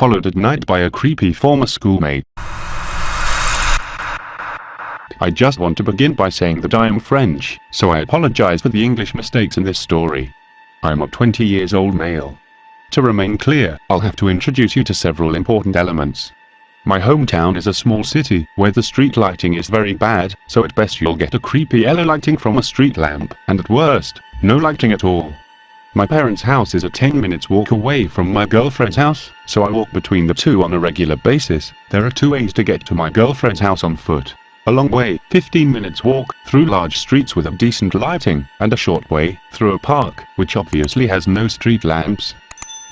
followed at night by a creepy former schoolmate. I just want to begin by saying that I am French, so I apologize for the English mistakes in this story. I am a 20 years old male. To remain clear, I'll have to introduce you to several important elements. My hometown is a small city, where the street lighting is very bad, so at best you'll get a creepy yellow lighting from a street lamp, and at worst, no lighting at all. My parents' house is a 10 minutes walk away from my girlfriend's house, so I walk between the two on a regular basis. There are two ways to get to my girlfriend's house on foot. A long way, 15 minutes walk, through large streets with a decent lighting, and a short way, through a park, which obviously has no street lamps.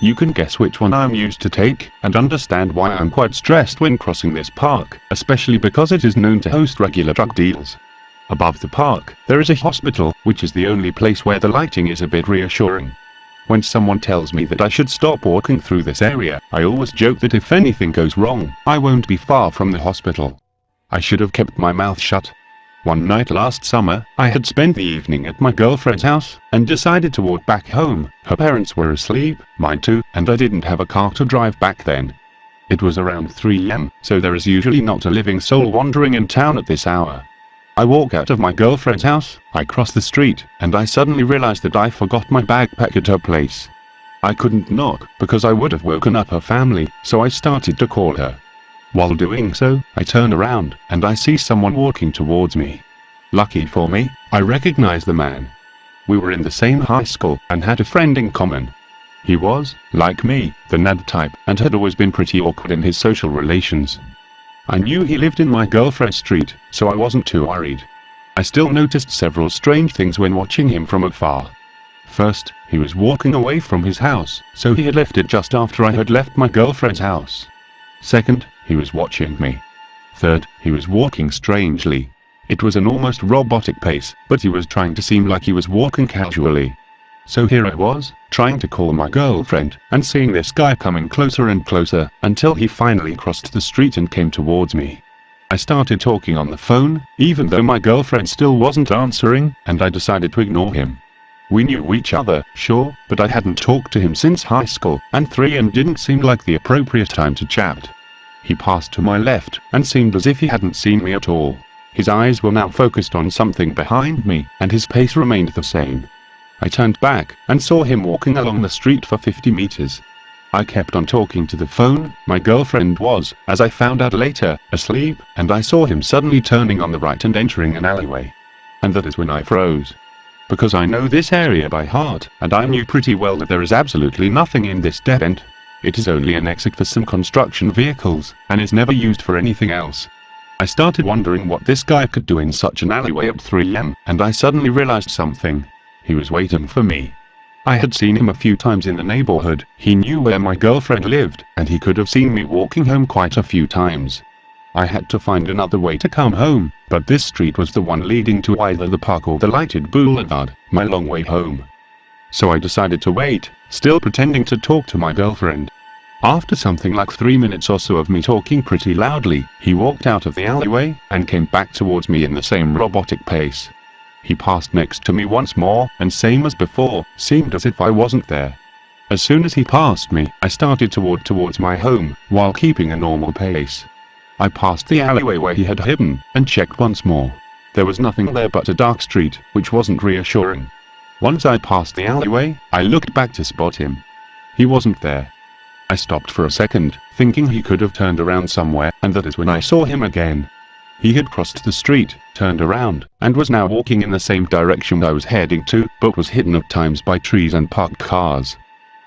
You can guess which one I'm used to take, and understand why I'm quite stressed when crossing this park, especially because it is known to host regular drug deals. Above the park, there is a hospital, which is the only place where the lighting is a bit reassuring. When someone tells me that I should stop walking through this area, I always joke that if anything goes wrong, I won't be far from the hospital. I should have kept my mouth shut, one night last summer, I had spent the evening at my girlfriend's house, and decided to walk back home. Her parents were asleep, mine too, and I didn't have a car to drive back then. It was around 3 am, so there is usually not a living soul wandering in town at this hour. I walk out of my girlfriend's house, I cross the street, and I suddenly realize that I forgot my backpack at her place. I couldn't knock, because I would have woken up her family, so I started to call her. While doing so, I turn around, and I see someone walking towards me. Lucky for me, I recognize the man. We were in the same high school, and had a friend in common. He was, like me, the nerd type, and had always been pretty awkward in his social relations. I knew he lived in my girlfriend's street, so I wasn't too worried. I still noticed several strange things when watching him from afar. First, he was walking away from his house, so he had left it just after I had left my girlfriend's house. Second, he was watching me. Third, he was walking strangely. It was an almost robotic pace, but he was trying to seem like he was walking casually. So here I was, trying to call my girlfriend, and seeing this guy coming closer and closer, until he finally crossed the street and came towards me. I started talking on the phone, even though my girlfriend still wasn't answering, and I decided to ignore him. We knew each other, sure, but I hadn't talked to him since high school, and 3 and didn't seem like the appropriate time to chat. He passed to my left, and seemed as if he hadn't seen me at all. His eyes were now focused on something behind me, and his pace remained the same. I turned back, and saw him walking along the street for 50 meters. I kept on talking to the phone, my girlfriend was, as I found out later, asleep, and I saw him suddenly turning on the right and entering an alleyway. And that is when I froze. Because I know this area by heart, and I knew pretty well that there is absolutely nothing in this dead end. It is only an exit for some construction vehicles, and is never used for anything else. I started wondering what this guy could do in such an alleyway at 3am, and I suddenly realized something. He was waiting for me. I had seen him a few times in the neighborhood, he knew where my girlfriend lived, and he could have seen me walking home quite a few times. I had to find another way to come home, but this street was the one leading to either the park or the lighted boulevard, my long way home. So I decided to wait, still pretending to talk to my girlfriend. After something like three minutes or so of me talking pretty loudly, he walked out of the alleyway, and came back towards me in the same robotic pace. He passed next to me once more, and same as before, seemed as if I wasn't there. As soon as he passed me, I started to walk towards my home, while keeping a normal pace. I passed the alleyway where he had hidden, and checked once more. There was nothing there but a dark street, which wasn't reassuring. Once I passed the alleyway, I looked back to spot him. He wasn't there. I stopped for a second, thinking he could have turned around somewhere, and that is when I saw him again. He had crossed the street, turned around, and was now walking in the same direction I was heading to, but was hidden at times by trees and parked cars.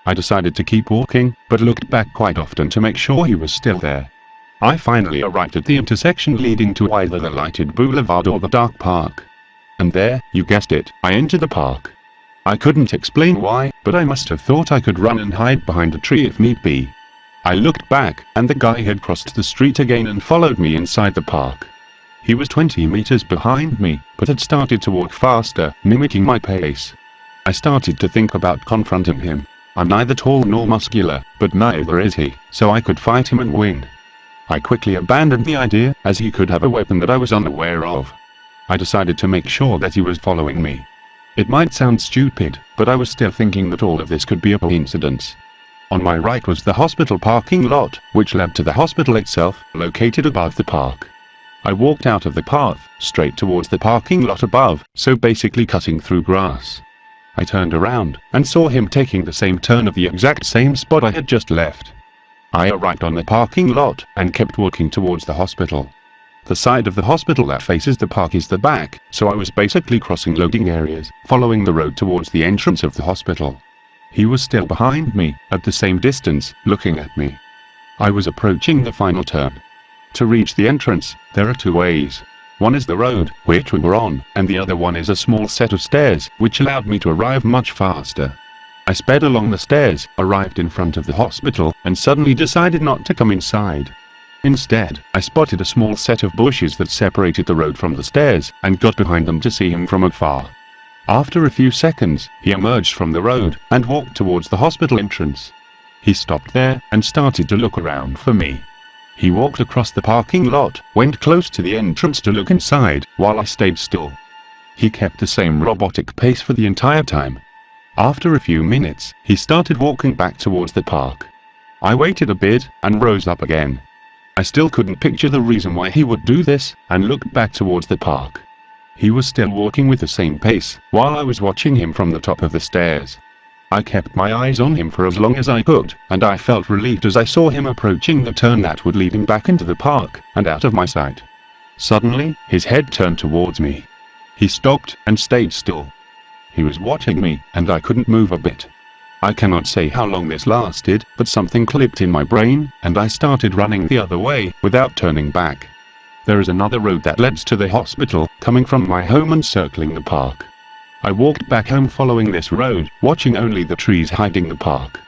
I decided to keep walking, but looked back quite often to make sure he was still there. I finally arrived at the intersection leading to either the lighted boulevard or the dark park. And there, you guessed it, I entered the park. I couldn't explain why, but I must have thought I could run and hide behind a tree if need be. I looked back, and the guy had crossed the street again and followed me inside the park. He was 20 meters behind me, but had started to walk faster, mimicking my pace. I started to think about confronting him. I'm neither tall nor muscular, but neither is he, so I could fight him and win. I quickly abandoned the idea, as he could have a weapon that I was unaware of. I decided to make sure that he was following me. It might sound stupid, but I was still thinking that all of this could be a coincidence. On my right was the hospital parking lot, which led to the hospital itself, located above the park. I walked out of the path, straight towards the parking lot above, so basically cutting through grass. I turned around, and saw him taking the same turn of the exact same spot I had just left. I arrived on the parking lot, and kept walking towards the hospital. The side of the hospital that faces the park is the back, so I was basically crossing loading areas, following the road towards the entrance of the hospital. He was still behind me, at the same distance, looking at me. I was approaching the final turn. To reach the entrance, there are two ways. One is the road, which we were on, and the other one is a small set of stairs, which allowed me to arrive much faster. I sped along the stairs, arrived in front of the hospital, and suddenly decided not to come inside. Instead, I spotted a small set of bushes that separated the road from the stairs, and got behind them to see him from afar. After a few seconds, he emerged from the road, and walked towards the hospital entrance. He stopped there, and started to look around for me. He walked across the parking lot, went close to the entrance to look inside, while I stayed still. He kept the same robotic pace for the entire time. After a few minutes, he started walking back towards the park. I waited a bit, and rose up again. I still couldn't picture the reason why he would do this, and looked back towards the park. He was still walking with the same pace, while I was watching him from the top of the stairs. I kept my eyes on him for as long as I could, and I felt relieved as I saw him approaching the turn that would lead him back into the park, and out of my sight. Suddenly, his head turned towards me. He stopped, and stayed still. He was watching me, and I couldn't move a bit. I cannot say how long this lasted, but something clicked in my brain, and I started running the other way, without turning back. There is another road that leads to the hospital, coming from my home and circling the park. I walked back home following this road, watching only the trees hiding the park.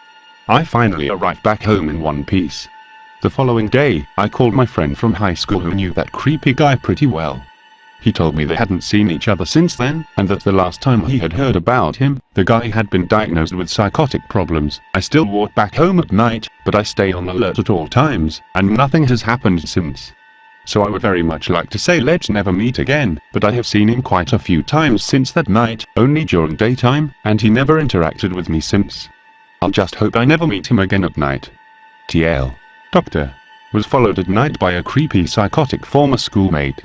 I finally arrived back home in one piece. The following day, I called my friend from high school who knew that creepy guy pretty well. He told me they hadn't seen each other since then, and that the last time he had heard about him, the guy had been diagnosed with psychotic problems. I still walk back home at night, but I stay on alert at all times, and nothing has happened since. So I would very much like to say let's never meet again, but I have seen him quite a few times since that night, only during daytime, and he never interacted with me since. I'll just hope I never meet him again at night. TL. Doctor. Was followed at night by a creepy psychotic former schoolmate.